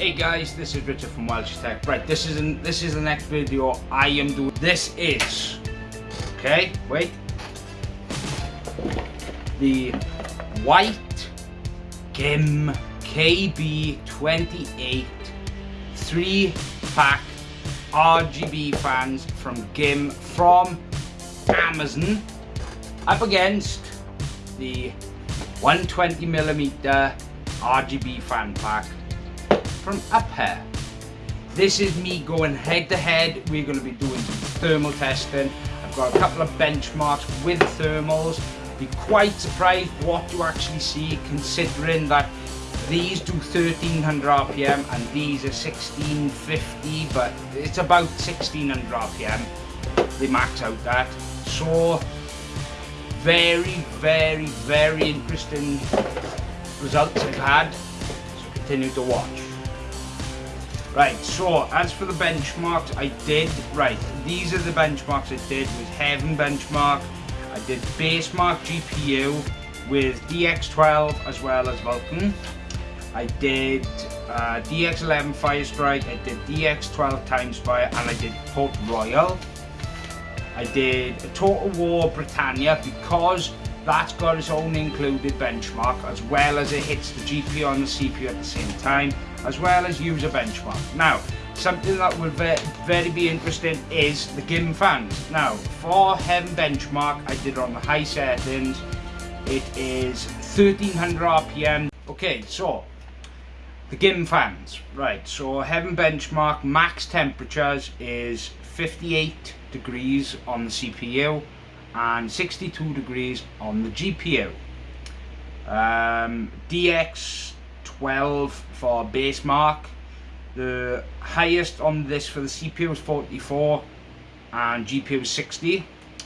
Hey guys, this is Richard from Welsh Tech. Right, this is an, this is the next video I am doing. This is okay. Wait, the white Gim KB28 three pack RGB fans from Gim from Amazon up against the 120 millimeter RGB fan pack from upHere. This is me going head to head. We're going to be doing some thermal testing. I've got a couple of benchmarks with thermals. Be quite surprised what you actually see considering that these do 1300 RPM and these are 1650 but it's about 1600 RPM they max out that so very very very interesting results I've had so continue to watch right so as for the benchmarks I did right these are the benchmarks I did with Heaven benchmark. I did Basemark GPU with DX12 as well as Vulkan. I did uh, DX11 Firestrike, I did DX12 Time Spy, and I did Port Royal. I did Total War Britannia because that's got its own included benchmark as well as it hits the GPU and the CPU at the same time as well as user benchmark. Now something that will very, very be interesting is the GIM fans. Now for Heaven benchmark I did it on the high settings it is 1300 RPM. Okay so the GIM fans, right, so Heaven benchmark max temperatures is 58 degrees on the CPU and 62 degrees on the GPU. Um, DX12 for Basemark. the highest on this for the CPU was 44 and GPU was 60.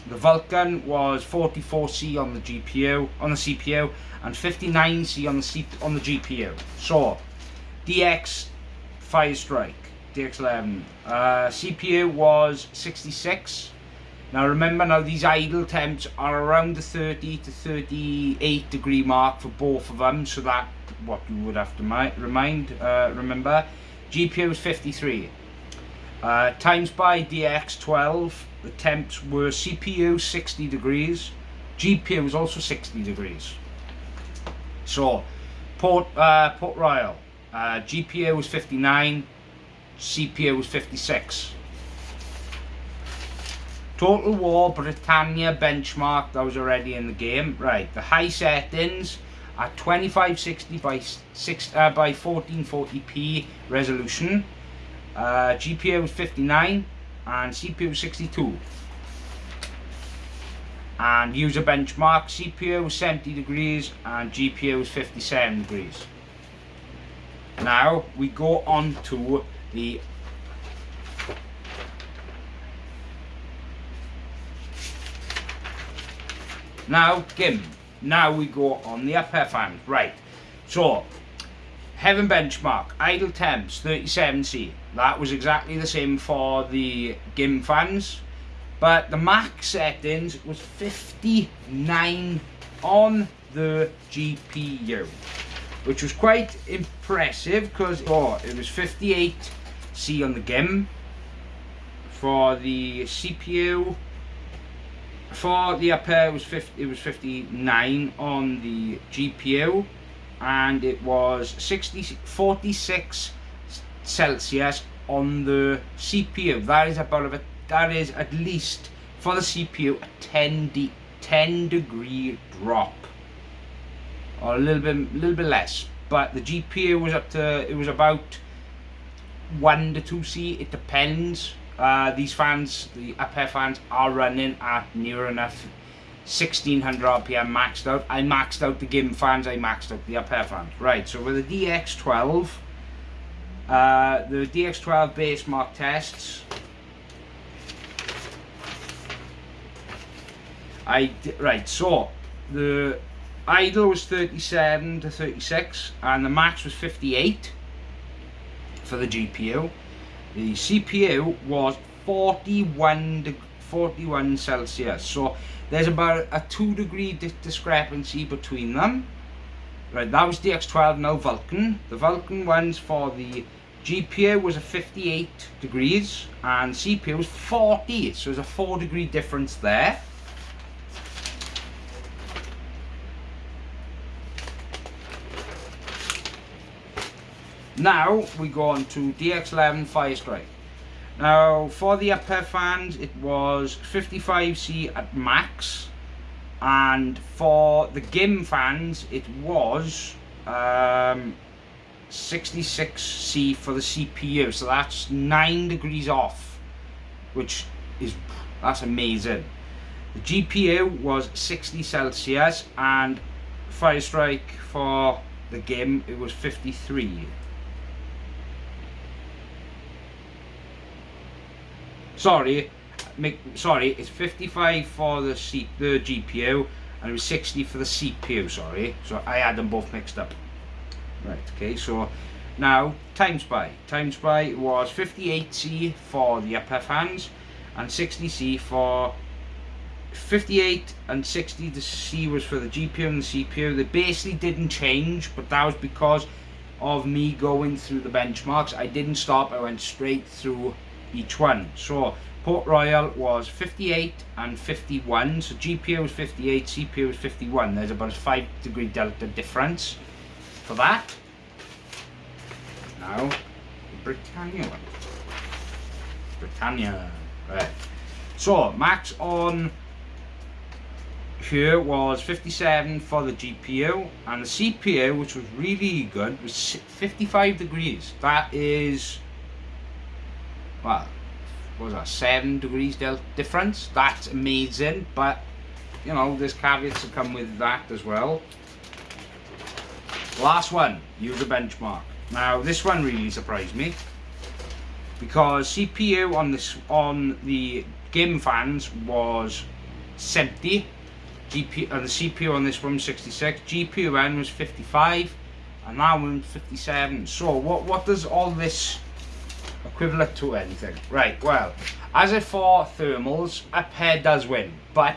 The Vulkan was 44C on the GPU, on the CPU, and 59C on the C on the GPU. So DX Firestrike, DX11. Uh, CPU was 66. Now remember now these idle temps are around the 30 to 38 degree mark for both of them so that what you would have to remind uh, remember. GPU was 53 uh, Time Spy DX12 the temps were CPU 60 degrees GPU was also 60 degrees. So Port, uh, Port Royal uh, GPU was 59, CPU was 56. Total War Britannia benchmark that was already in the game. Right, the high settings at 2560 by 6 uh, by 1440p resolution. Uh, GPU was 59 and CPU was 62. And user benchmark CPU was 70 degrees and GPU was 57 degrees. Now we go on to the Now, Gim. Now we go on the upper fans. Right. So, Heaven Benchmark, idle temps, 37C. That was exactly the same for the GIM fans. But the max settings was 59 on the GPU which was quite impressive because oh, it was 58C on the GIM for the CPU for the upper it was 50 it was 59 on the GPU and it was 60 46 Celsius on the CPU that is about a, that is at least for the CPU a 10 de 10 degree drop. Or a little bit little bit less. But the GPU was up to it was about 1 to 2C it depends uh, these fans the upper fans are running at near enough 1600 RPM maxed out. I maxed out the GIM fans I maxed out the upper fans. Right so with the DX12 uh, the DX12 Basemark tests I right so the idle was 37 to 36 and the max was 58 for the GPU the CPU was 41 41 Celsius. So there's about a 2 degree di discrepancy between them. Right that was DX12 now Vulkan. The Vulkan ones for the GPU was a 58 degrees and CPU was 40 so there's a 4 degree difference there now we go on to DX11 Firestrike now for the upper fans it was 55C at max. And for the GIM fans it was um, 66C for the CPU so that's 9 degrees off which is that's amazing. The GPU was 60 Celsius and Firestrike for the GIM it was 53 sorry make, sorry it's 55 for the C, the GPU and it was 60 for the CPU sorry. So I had them both mixed up. Right okay so now time spy time spy was 58c for the upper fans and 60c for 58 and 60 the C was for the GPU and the CPU they basically didn't change but that was because of me going through the benchmarks. I didn't stop I went straight through each one. So Port Royal was 58 and 51. So GPU was 58, CPU was 51. There's about a 5 degree delta difference for that. Now, Britannia one. Britannia. Right. So, max on here was 57 for the GPU and the CPU which was really good was 55 degrees that is what was that, seven degrees difference? That's amazing, but you know, there's caveats to come with that as well. Last one, UserBenchmark. Now, this one really surprised me because CPU on this on the game fans was 70 GPU and the CPU on this one 66 GPU N was 55 and that one 57 so what what does all this equivalent to anything. Right, well, as if for thermals, a pair does win, but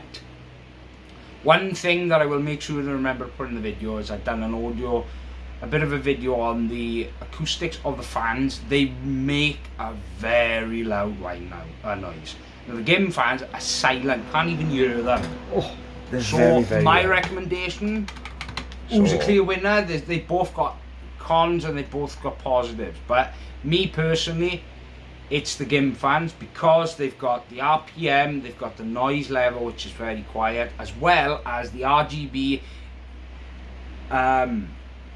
one thing that I will make sure to remember to put in the video is I've done an audio, a bit of a video on the acoustics of the fans. They make a very loud whine now, uh, noise. Now, the game fans are silent, can't even hear them. Oh, so very, very my loud. recommendation, who's a clear winner? They, they both got cons and they both got positives. But me personally, it's the GIM fans because they've got the RPM, they've got the noise level, which is very quiet, as well as the RGB um,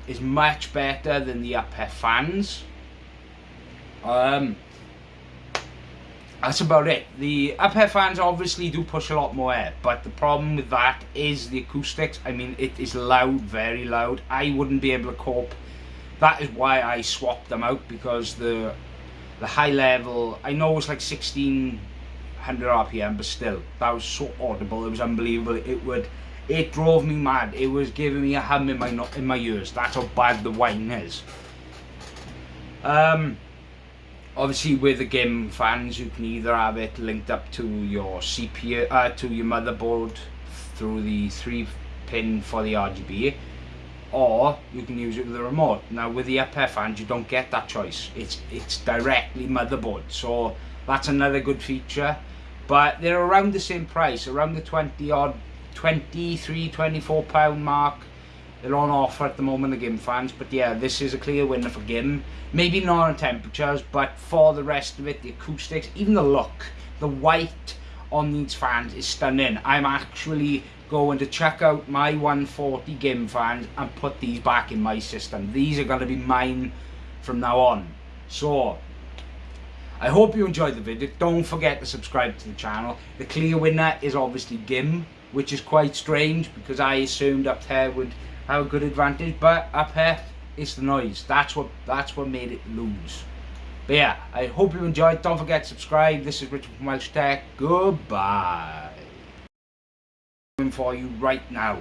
is much better than the upHere fans. Um, that's about it. The upHere fans obviously do push a lot more air, but the problem with that is the acoustics. I mean, it is loud, very loud. I wouldn't be able to cope. That is why I swapped them out because the the high level, I know it's like 1600 RPM, but still, that was so audible. It was unbelievable. It would, it drove me mad. It was giving me a hum in my in my ears. That's how bad the whine is. Um, obviously with the game fans you can either have it linked up to your CPU uh, to your motherboard through the three pin for the RGB or you can use it with the remote. Now with the upHere fans you don't get that choice. It's it's directly motherboard. So that's another good feature. But they're around the same price around the 20 odd 23 24 pound mark. They're on offer at the moment, the GIM fans. But yeah, this is a clear winner for GIM. Maybe not on temperatures, but for the rest of it, the acoustics, even the look, the white on these fans is stunning. I'm actually going to check out my 140 GIM fans and put these back in my system. These are going to be mine from now on. So, I hope you enjoyed the video. Don't forget to subscribe to the channel. The clear winner is obviously GIM, which is quite strange because I assumed up there would have a good advantage, but up here it's the noise. That's what that's what made it lose. But yeah, I hope you enjoyed. Don't forget to subscribe. This is Richard from Welsh Tech. Goodbye. For you right now.